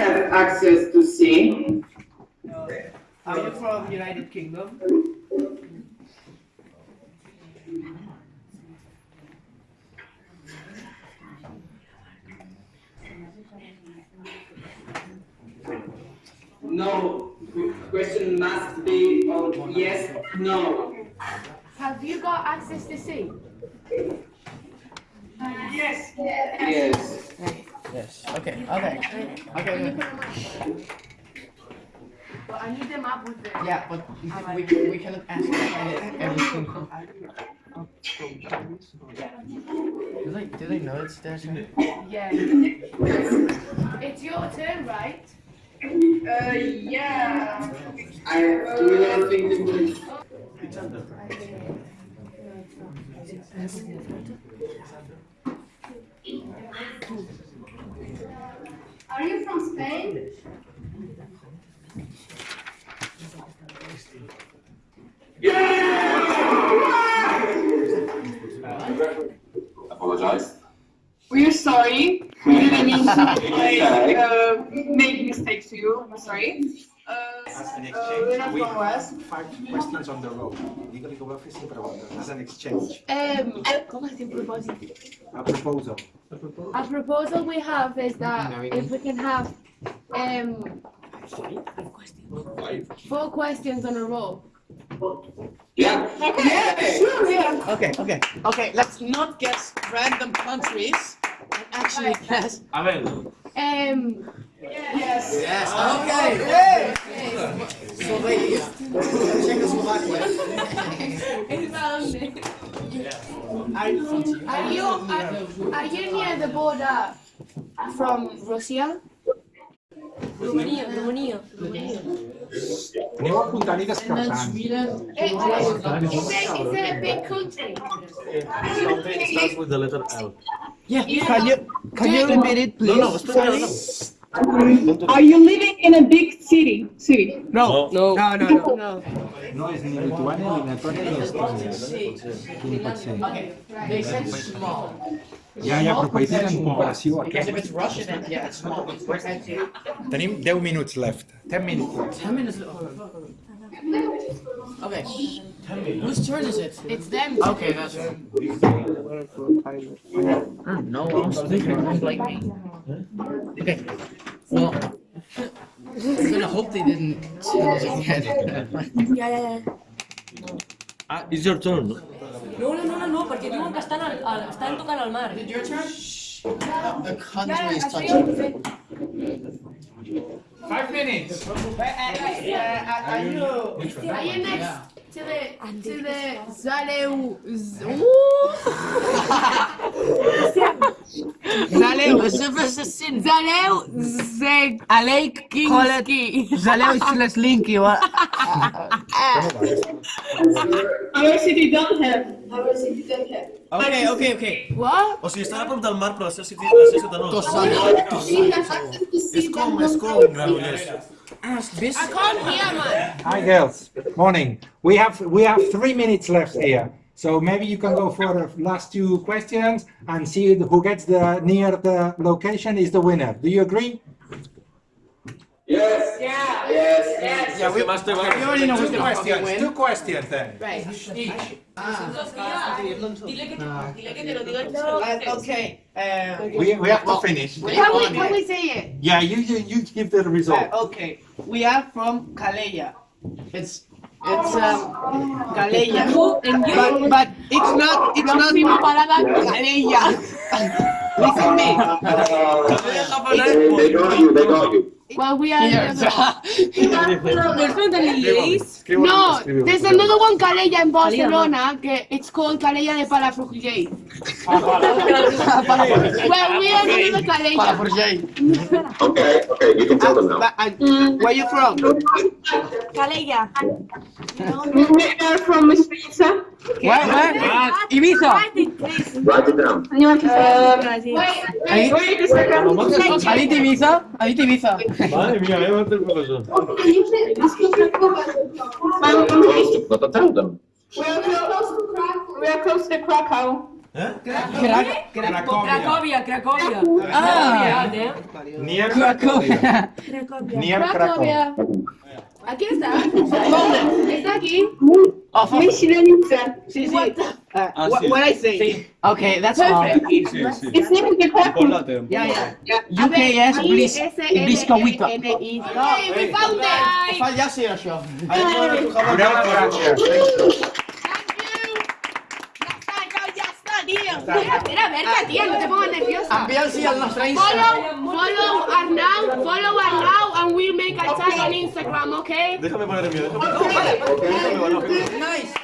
have access to see. Uh, are you from United Kingdom? No. Question must be on yes, no. Have you got access to sea? Yes. Yes. Okay. Okay. Okay. But I need the map with the. Yeah, but we, can, we, can, we cannot ask every single. Do they do they know it's their? Yeah. it's your turn, right? Uh, yeah. I do not think it will. Are you from Spain? Yeah! Apologize. We're sorry. We didn't mean to like, uh, make mistakes to you. I'm sorry. Uh, an uh, we're exchange, we from West. have five questions on the road. Digue-li que ho va fer sin. As an exchange, Um, com es diu propòsit? a proposal. A proposal we have is that if we can have um four questions on a row. Yeah. Yeah, sure, yeah. Okay. Okay. Okay. Let's not guess random countries. and Actually guess. Um, Yes. Yes. Okay. Slovenia. Czechoslovakia. Are are you are, are you near the border from Russia? Romania, Romania. Aneu apuntant i descartant. It, it's, a, it's a big country. Something starts with the letter L. Yeah. Can you can you repeat it, please? No, no, espera, no. Are you living in a big city? City. No. No. No. No. No. no. No és ni Lituània, ni Letònia, ni Estònia. Quin pot ser? Okay. They said small. Ja, ja, però països en comparació a Because if aquest. it's Russian, then yeah, it's small. Tenim 10 minuts left. 10 minutes left. Ten minutes. Okay. Whose turn is it? It's them. Okay, that's right. No, I'm speaking just like me. Okay. Well, I'm gonna hope they didn't tell us again. Ja, ja, ja. Ah, it's your turn. No, no, no, no, no, perquè diuen que estan, al, al, estan tocant al mar. Your turn. The country is touching. Five minutes. Uh, uh, uh, are you? Are you next to the to the Zaleu? Z- Zaleu. Zaleu Zeg Alekinski. Zaleu is Slinky. What? Our city don't have. Our city don't have. Okay, okay, okay. What? O sigui, estan a prop del mar, però la seva ciutat, la seva ciutat no. We have access to És sea. com, but és no com boat. Granollers. Ask this. I can't hear, man. Hi girls, morning. We have we have three minutes left here. So maybe you can go for the last two questions and see who gets the near the location is the winner. Do you agree? Yes. Yeah. Yes. Yes. Yeah, we must have You already know who's the question. Win. Two questions then. Right. Dile que te, dile que te lo diga Uh, okay. Uh, We, we have to finish. Can we can we say it? Yeah, you you, you give the result. uh, okay. We are from Calella. It's it's um Calella. But but it's not it's not Calella. Listen me. They, they got you. They got you. Well, we are. That Lies. No, there's another one Calella in Barcelona. que It's called Calella de Palafrugell. Well, we are another Calella. Palafrugell. Okay. Okay. You can tell them now. But, uh, Where you from? Calella. We are from Suiza. Where where? Ibiza. Write it down. Um, Ahí. wait a second. Ahorita Ibiza. Ahorita Ibiza. Madre mía, eh, va a tener profesor. Close to, but tell them. We are close to Krakow. We are close to Krakow. ¿Eh? Cracovia, Cracovia. Ah. Cracovia, eh? Near Cracovia. Near Cracovia. Aquí está. Está aquí. Oh, fuck. Sí, sí. Uh, Ah, what, sí. what I say? Okay, that's all. Sí, sí. It's significant. Chocolate. Yeah, yeah. A UK, yes, please. S Please go with N N I. We found it. Fa ja sí, això. Gracias. Ya Espera, Berta, tía, no te pongas nerviosa. Envia'ls al nostre Instagram. Follow, follow Arnau, follow Arnau, and we'll make a tag on Instagram, okay? Déjame poner el mío, déjame. Vale. Nice.